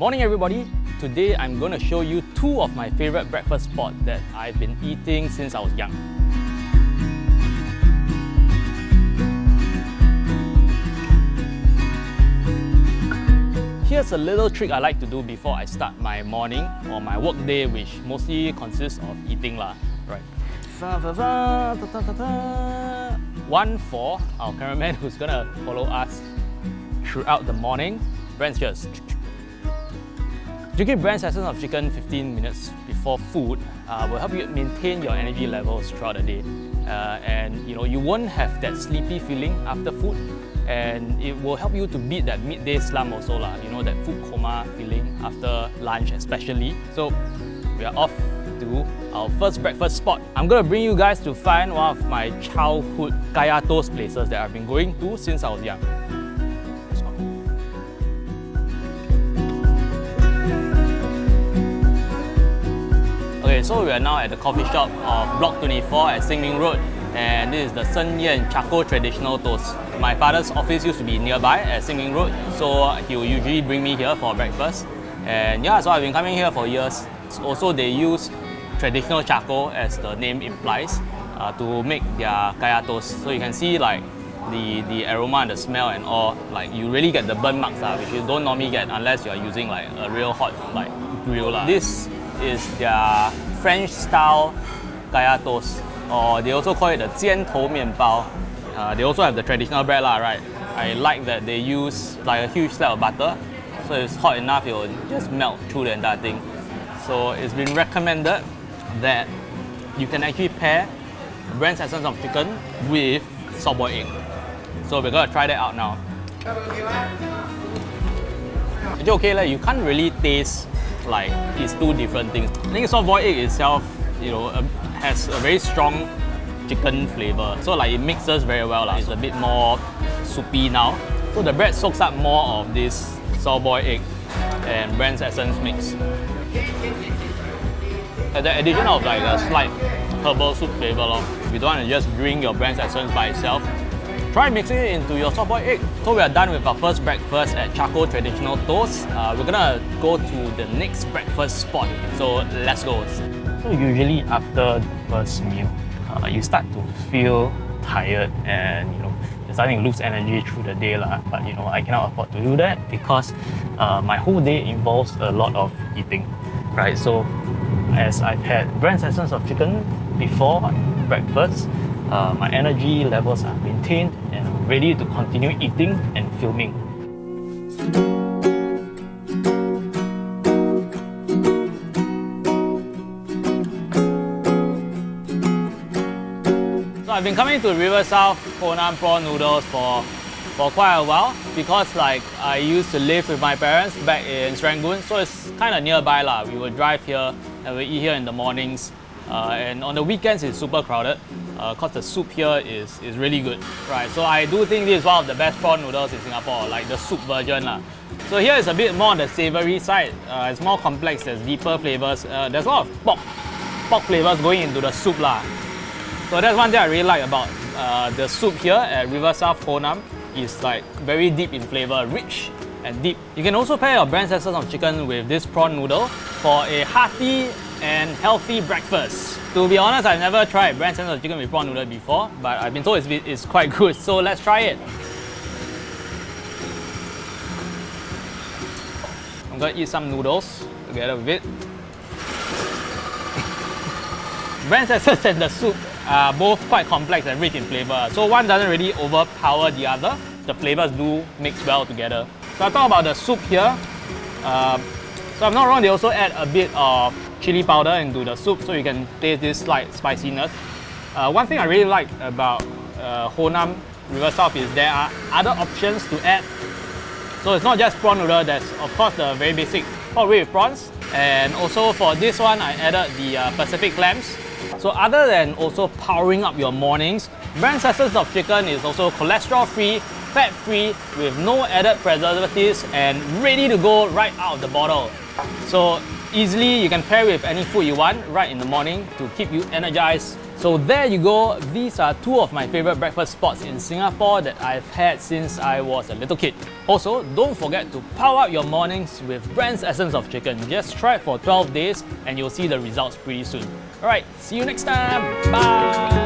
Morning everybody! Today I'm going to show you two of my favorite breakfast spots that I've been eating since I was young. Here's a little trick I like to do before I start my morning or my work day which mostly consists of eating lah. Right. One for our cameraman who's gonna follow us throughout the morning. Brand's just Drinking Brand's essence of chicken 15 minutes before food uh, will help you maintain your energy levels throughout the day. Uh, and you know, you won't have that sleepy feeling after food and it will help you to beat that midday slump also lah, you know, that food coma feeling after lunch especially. So we are off to our first breakfast spot. I'm gonna bring you guys to find one of my childhood kaya toast places that I've been going to since I was young. So we are now at the coffee shop of Block 24 at Sin Ming Road and this is the Sen Yan Charcoal Traditional Toast. My father's office used to be nearby at Sin Ming Road, so he will usually bring me here for breakfast. And yeah, so I've been coming here for years. Also, they use traditional charcoal, as the name implies, uh, to make their kaya toast. So you can see like the, the aroma and the smell and all, like you really get the burn marks, uh, which you don't normally get unless you're using like a real hot like grill. Uh. This is their French style kaya or oh, they also call it the jian tou. Uh, they also have the traditional bread lah, right? I like that they use like a huge slab of butter, so it's hot enough it will just melt through the entire thing. So it's been recommended that you can actually pair brand essence of chicken with softboiled egg. So we're gonna try that out now. It's okay, like, you can't really taste like it's two different things. I think soft-boiled egg itself, you know, um, has a very strong chicken flavor. So like it mixes very well. Like. It's a bit more soupy now. So the bread soaks up more of this soft-boiled egg and Brand's essence mix. And the addition of like a slight herbal soup flavor. Lor. If you don't want to just drink your Brand's essence by itself, try mixing it into your soft-boiled egg. So we are done with our first breakfast at Charcoal Traditional Toast. Uh, we're gonna go to the next breakfast spot. So let's go. So usually after the first meal, uh, you start to feel tired and you know you're starting to lose energy through the day lah. But you know I cannot afford to do that because uh, my whole day involves a lot of eating, right? So as I've had Brand's essence of chicken before breakfast, uh, my energy levels are maintained and I'm ready to continue eating and filming. So I've been coming to River South Hoe Nam prawn noodles for for quite a while because like I used to live with my parents back in Serangoon so it's kind of nearby lah. We would drive here and we eat here in the mornings uh, and on the weekends it's super crowded because uh, the soup here is, is really good. Right, so I do think this is one of the best prawn noodles in Singapore, like the soup version. lah. So here is a bit more on the savoury side. Uh, it's more complex, there's deeper flavours. Uh, there's a lot of pork, pork flavours going into the soup. lah. So that's one thing I really like about uh, the soup here at River South Hoe Nam. is like very deep in flavour, rich and deep. You can also pair your Brand's essence of chicken with this prawn noodle for a hearty and healthy breakfast. To be honest, I've never tried Brand's essence of chicken with prawn noodle before, but I've been told it's, it's quite good, so let's try it. I'm gonna eat some noodles together with it. Essence and the soup are both quite complex and rich in flavour, so one doesn't really overpower the other. The flavours do mix well together. So I talk about the soup here. Uh, so I'm not wrong, they also add a bit of chili powder into the soup so you can taste this slight spiciness. Uh, one thing I really like about uh, Hoe Nam River South is there are other options to add. So it's not just prawn noodle, there's of course the very basic rib with prawns. And also for this one, I added the uh, Pacific clams. So other than also powering up your mornings, Brand Essence of Chicken is also cholesterol-free fat-free with no added preservatives and ready to go right out of the bottle. So easily you can pair with any food you want right in the morning to keep you energized So there you go. These are two of my favorite breakfast spots in Singapore that I've had since I was a little kid. Also, don't forget to power up your mornings with Brand's Essence of Chicken. Just try it for 12 days and you'll see the results pretty soon. Alright, see you next time. Bye!